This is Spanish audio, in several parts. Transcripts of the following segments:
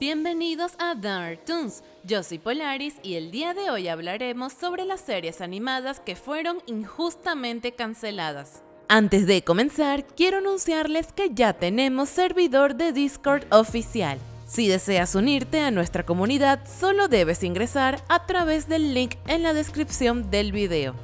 Bienvenidos a Dark Toons, yo soy Polaris y el día de hoy hablaremos sobre las series animadas que fueron injustamente canceladas. Antes de comenzar, quiero anunciarles que ya tenemos servidor de Discord oficial. Si deseas unirte a nuestra comunidad, solo debes ingresar a través del link en la descripción del video.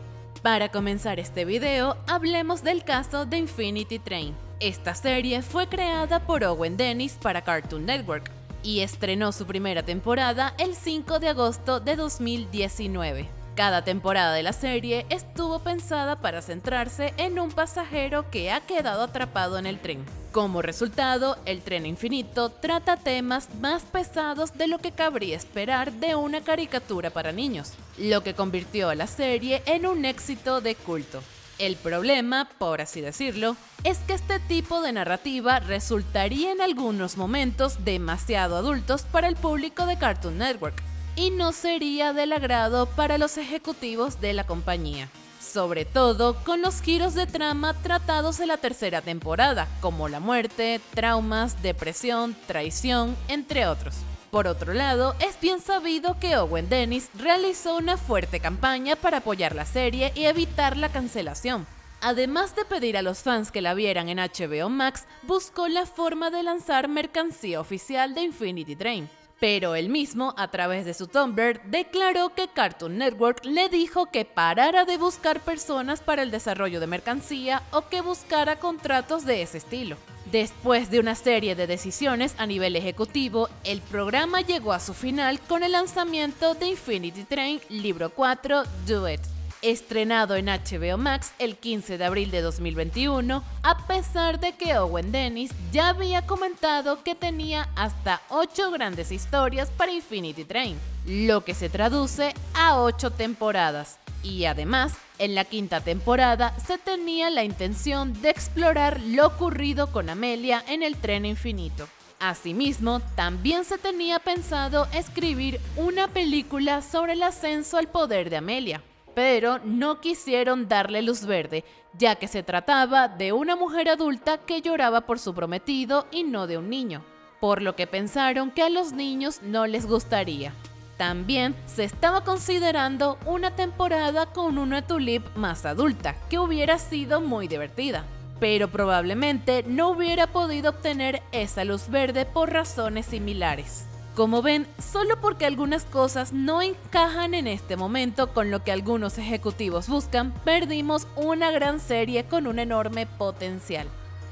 Para comenzar este video, hablemos del caso de Infinity Train. Esta serie fue creada por Owen Dennis para Cartoon Network, y estrenó su primera temporada el 5 de agosto de 2019. Cada temporada de la serie estuvo pensada para centrarse en un pasajero que ha quedado atrapado en el tren. Como resultado, el tren infinito trata temas más pesados de lo que cabría esperar de una caricatura para niños, lo que convirtió a la serie en un éxito de culto. El problema, por así decirlo, es que este tipo de narrativa resultaría en algunos momentos demasiado adultos para el público de Cartoon Network y no sería del agrado para los ejecutivos de la compañía. Sobre todo con los giros de trama tratados en la tercera temporada, como la muerte, traumas, depresión, traición, entre otros. Por otro lado, es bien sabido que Owen Dennis realizó una fuerte campaña para apoyar la serie y evitar la cancelación. Además de pedir a los fans que la vieran en HBO Max, buscó la forma de lanzar mercancía oficial de Infinity Train. Pero él mismo, a través de su Tumblr, declaró que Cartoon Network le dijo que parara de buscar personas para el desarrollo de mercancía o que buscara contratos de ese estilo. Después de una serie de decisiones a nivel ejecutivo, el programa llegó a su final con el lanzamiento de Infinity Train Libro 4 Do It, estrenado en HBO Max el 15 de abril de 2021, a pesar de que Owen Dennis ya había comentado que tenía hasta 8 grandes historias para Infinity Train, lo que se traduce a 8 temporadas y además, en la quinta temporada se tenía la intención de explorar lo ocurrido con Amelia en el tren infinito. Asimismo, también se tenía pensado escribir una película sobre el ascenso al poder de Amelia, pero no quisieron darle luz verde, ya que se trataba de una mujer adulta que lloraba por su prometido y no de un niño, por lo que pensaron que a los niños no les gustaría. También se estaba considerando una temporada con una Tulip más adulta, que hubiera sido muy divertida, pero probablemente no hubiera podido obtener esa luz verde por razones similares. Como ven, solo porque algunas cosas no encajan en este momento con lo que algunos ejecutivos buscan, perdimos una gran serie con un enorme potencial.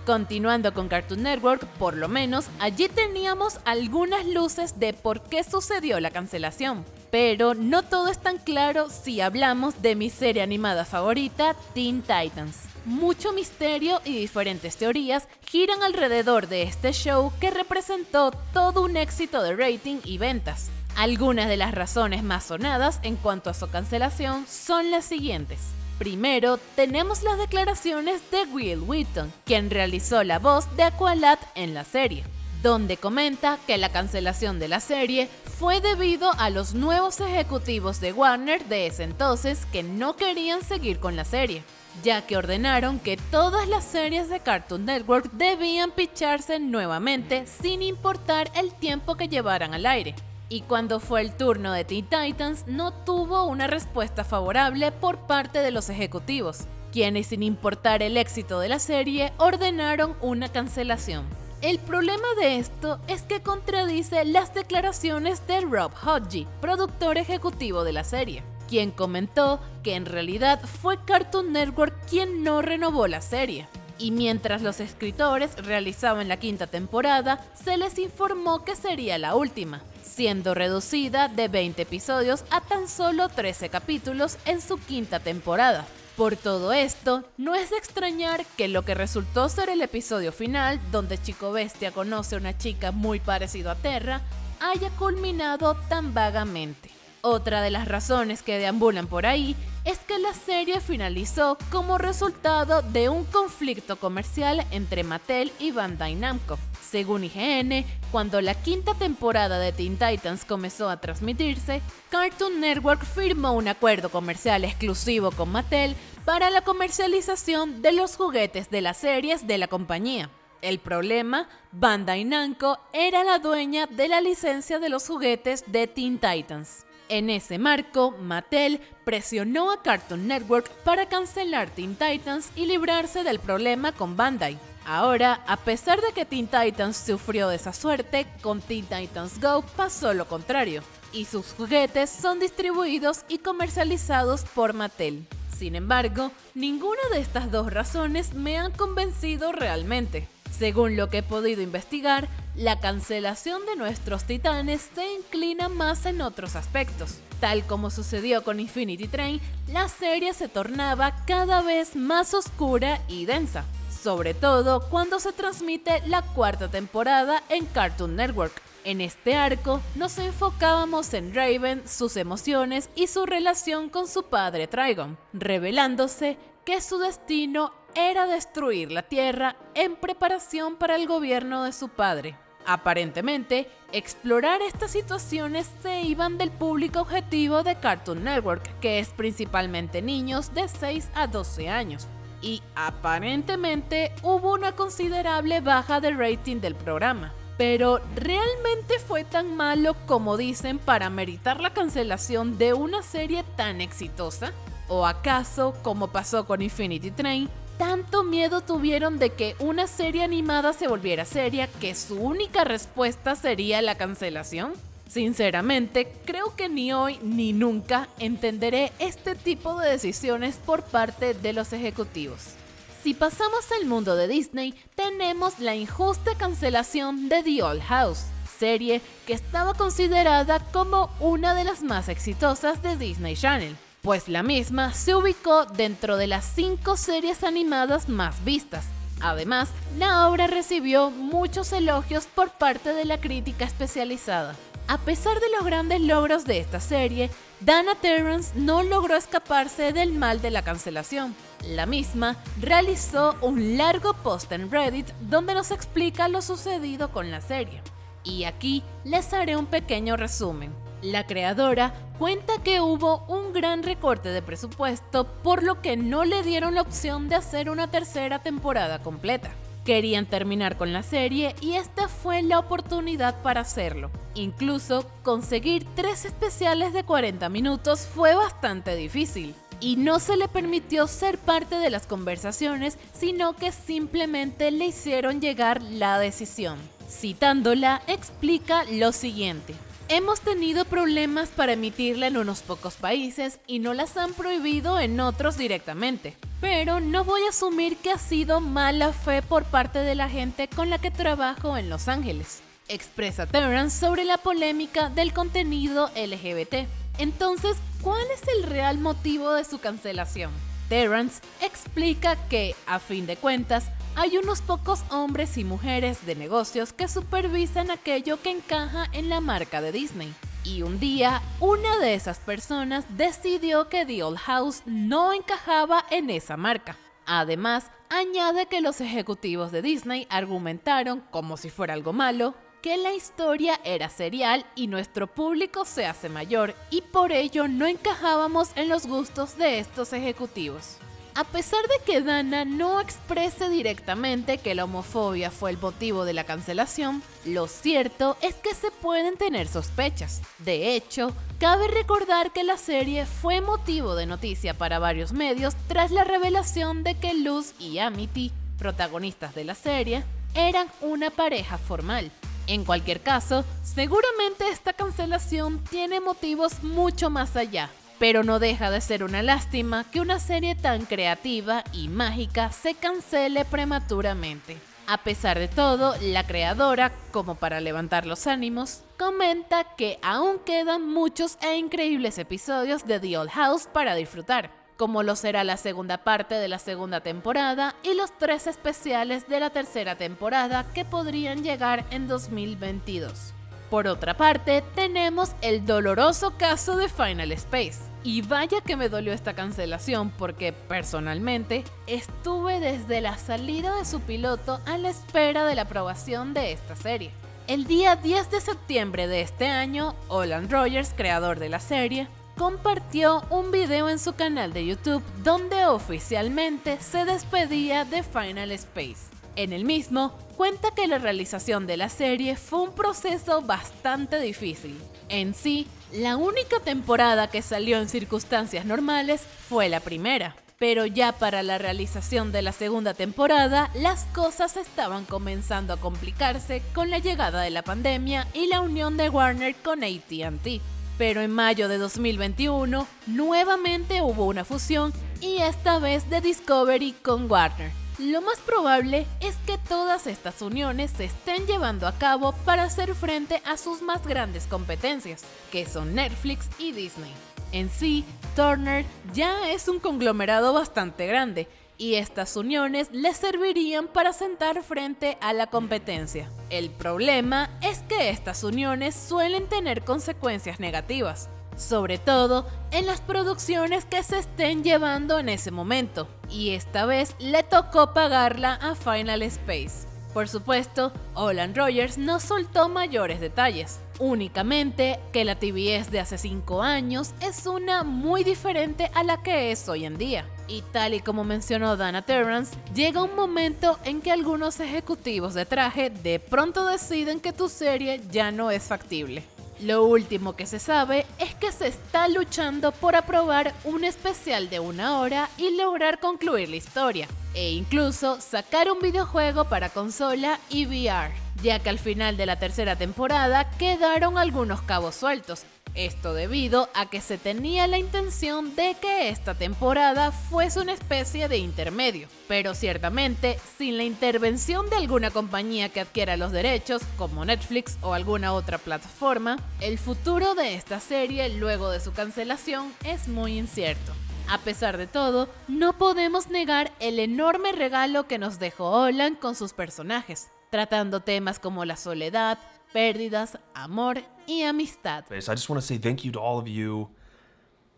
Continuando con Cartoon Network, por lo menos allí teníamos algunas luces de por qué sucedió la cancelación. Pero no todo es tan claro si hablamos de mi serie animada favorita, Teen Titans. Mucho misterio y diferentes teorías giran alrededor de este show que representó todo un éxito de rating y ventas. Algunas de las razones más sonadas en cuanto a su cancelación son las siguientes. Primero, tenemos las declaraciones de Will Wheaton, quien realizó la voz de Aqualad en la serie, donde comenta que la cancelación de la serie fue debido a los nuevos ejecutivos de Warner de ese entonces que no querían seguir con la serie, ya que ordenaron que todas las series de Cartoon Network debían picharse nuevamente sin importar el tiempo que llevaran al aire y cuando fue el turno de Teen Titans no tuvo una respuesta favorable por parte de los ejecutivos, quienes sin importar el éxito de la serie ordenaron una cancelación. El problema de esto es que contradice las declaraciones de Rob Hodgie, productor ejecutivo de la serie, quien comentó que en realidad fue Cartoon Network quien no renovó la serie. Y mientras los escritores realizaban la quinta temporada, se les informó que sería la última, siendo reducida de 20 episodios a tan solo 13 capítulos en su quinta temporada. Por todo esto, no es de extrañar que lo que resultó ser el episodio final, donde Chico Bestia conoce a una chica muy parecida a Terra, haya culminado tan vagamente. Otra de las razones que deambulan por ahí es que la serie finalizó como resultado de un conflicto comercial entre Mattel y Bandai Namco. Según IGN, cuando la quinta temporada de Teen Titans comenzó a transmitirse, Cartoon Network firmó un acuerdo comercial exclusivo con Mattel para la comercialización de los juguetes de las series de la compañía. El problema, Bandai Namco era la dueña de la licencia de los juguetes de Teen Titans. En ese marco, Mattel presionó a Cartoon Network para cancelar Teen Titans y librarse del problema con Bandai. Ahora, a pesar de que Teen Titans sufrió de esa suerte, con Teen Titans Go pasó lo contrario, y sus juguetes son distribuidos y comercializados por Mattel. Sin embargo, ninguna de estas dos razones me han convencido realmente. Según lo que he podido investigar, la cancelación de nuestros titanes se inclina más en otros aspectos. Tal como sucedió con Infinity Train, la serie se tornaba cada vez más oscura y densa sobre todo cuando se transmite la cuarta temporada en Cartoon Network. En este arco nos enfocábamos en Raven, sus emociones y su relación con su padre Trigon, revelándose que su destino era destruir la Tierra en preparación para el gobierno de su padre. Aparentemente, explorar estas situaciones se iban del público objetivo de Cartoon Network, que es principalmente niños de 6 a 12 años y aparentemente hubo una considerable baja de rating del programa. Pero ¿realmente fue tan malo como dicen para meritar la cancelación de una serie tan exitosa? ¿O acaso, como pasó con Infinity Train, tanto miedo tuvieron de que una serie animada se volviera seria que su única respuesta sería la cancelación? Sinceramente, creo que ni hoy ni nunca entenderé este tipo de decisiones por parte de los ejecutivos. Si pasamos al mundo de Disney, tenemos la injusta cancelación de The Old House, serie que estaba considerada como una de las más exitosas de Disney Channel, pues la misma se ubicó dentro de las cinco series animadas más vistas. Además, la obra recibió muchos elogios por parte de la crítica especializada. A pesar de los grandes logros de esta serie, Dana Terrence no logró escaparse del mal de la cancelación. La misma realizó un largo post en Reddit donde nos explica lo sucedido con la serie. Y aquí les haré un pequeño resumen. La creadora cuenta que hubo un gran recorte de presupuesto por lo que no le dieron la opción de hacer una tercera temporada completa. Querían terminar con la serie y esta fue la oportunidad para hacerlo. Incluso conseguir tres especiales de 40 minutos fue bastante difícil. Y no se le permitió ser parte de las conversaciones, sino que simplemente le hicieron llegar la decisión. Citándola, explica lo siguiente. Hemos tenido problemas para emitirla en unos pocos países y no las han prohibido en otros directamente. Pero no voy a asumir que ha sido mala fe por parte de la gente con la que trabajo en Los Ángeles. Expresa Terrence sobre la polémica del contenido LGBT. Entonces, ¿cuál es el real motivo de su cancelación? Terrence explica que, a fin de cuentas, hay unos pocos hombres y mujeres de negocios que supervisan aquello que encaja en la marca de Disney. Y un día, una de esas personas decidió que The Old House no encajaba en esa marca. Además, añade que los ejecutivos de Disney argumentaron, como si fuera algo malo, que la historia era serial y nuestro público se hace mayor y por ello no encajábamos en los gustos de estos ejecutivos. A pesar de que Dana no exprese directamente que la homofobia fue el motivo de la cancelación, lo cierto es que se pueden tener sospechas. De hecho, cabe recordar que la serie fue motivo de noticia para varios medios tras la revelación de que Luz y Amity, protagonistas de la serie, eran una pareja formal. En cualquier caso, seguramente esta cancelación tiene motivos mucho más allá, pero no deja de ser una lástima que una serie tan creativa y mágica se cancele prematuramente. A pesar de todo, la creadora, como para levantar los ánimos, comenta que aún quedan muchos e increíbles episodios de The Old House para disfrutar, como lo será la segunda parte de la segunda temporada y los tres especiales de la tercera temporada que podrían llegar en 2022. Por otra parte, tenemos el doloroso caso de Final Space. Y vaya que me dolió esta cancelación porque personalmente estuve desde la salida de su piloto a la espera de la aprobación de esta serie. El día 10 de septiembre de este año, Olan Rogers, creador de la serie, compartió un video en su canal de YouTube donde oficialmente se despedía de Final Space. En el mismo, cuenta que la realización de la serie fue un proceso bastante difícil. En sí, la única temporada que salió en circunstancias normales fue la primera. Pero ya para la realización de la segunda temporada, las cosas estaban comenzando a complicarse con la llegada de la pandemia y la unión de Warner con ATT. Pero en mayo de 2021, nuevamente hubo una fusión y esta vez de Discovery con Warner. Lo más probable es que todas estas uniones se estén llevando a cabo para hacer frente a sus más grandes competencias, que son Netflix y Disney. En sí, Turner ya es un conglomerado bastante grande y estas uniones le servirían para sentar frente a la competencia. El problema es que estas uniones suelen tener consecuencias negativas, sobre todo en las producciones que se estén llevando en ese momento, y esta vez le tocó pagarla a Final Space. Por supuesto, Olan Rogers no soltó mayores detalles, únicamente que la TBS de hace 5 años es una muy diferente a la que es hoy en día. Y tal y como mencionó Dana Terrance, llega un momento en que algunos ejecutivos de traje de pronto deciden que tu serie ya no es factible. Lo último que se sabe es que se está luchando por aprobar un especial de una hora y lograr concluir la historia, e incluso sacar un videojuego para consola y VR, ya que al final de la tercera temporada quedaron algunos cabos sueltos, esto debido a que se tenía la intención de que esta temporada fuese una especie de intermedio, pero ciertamente sin la intervención de alguna compañía que adquiera los derechos, como Netflix o alguna otra plataforma, el futuro de esta serie luego de su cancelación es muy incierto. A pesar de todo, no podemos negar el enorme regalo que nos dejó Olan con sus personajes, tratando temas como la soledad, pérdidas, amor y amistad. I just want to say thank you to all of you,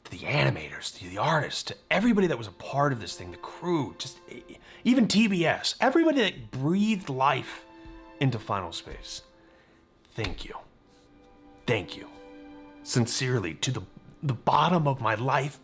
to the animators, to the artists, to everybody that was a part of this thing, the crew, just even TBS, everybody that breathed life into Final Space. Thank you. Thank you. Sincerely, to the, the bottom of my life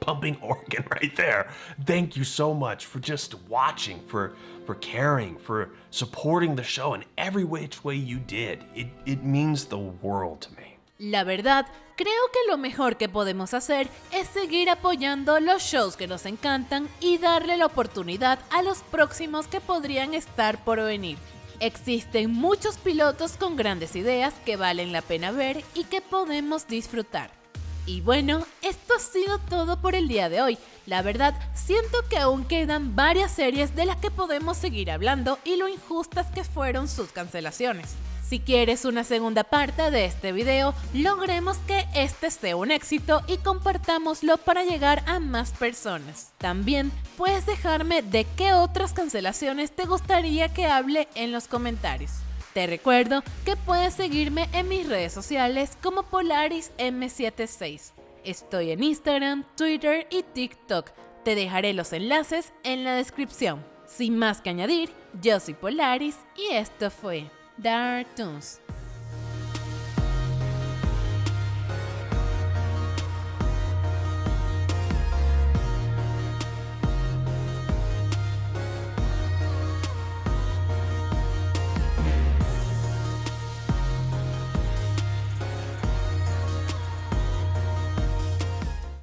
pumping organ right there. Thank you so much for just watching, for for caring, for supporting the show in every which way you did. It, it means the world to me. La verdad, creo que lo mejor que podemos hacer es seguir apoyando los shows que nos encantan y darle la oportunidad a los próximos que podrían estar por venir. Existen muchos pilotos con grandes ideas que valen la pena ver y que podemos disfrutar. Y bueno, esto ha sido todo por el día de hoy. La verdad, siento que aún quedan varias series de las que podemos seguir hablando y lo injustas que fueron sus cancelaciones. Si quieres una segunda parte de este video, logremos que este sea un éxito y compartámoslo para llegar a más personas. También puedes dejarme de qué otras cancelaciones te gustaría que hable en los comentarios. Te recuerdo que puedes seguirme en mis redes sociales como PolarisM76. Estoy en Instagram, Twitter y TikTok. Te dejaré los enlaces en la descripción. Sin más que añadir, yo soy Polaris y esto fue Dark Toons.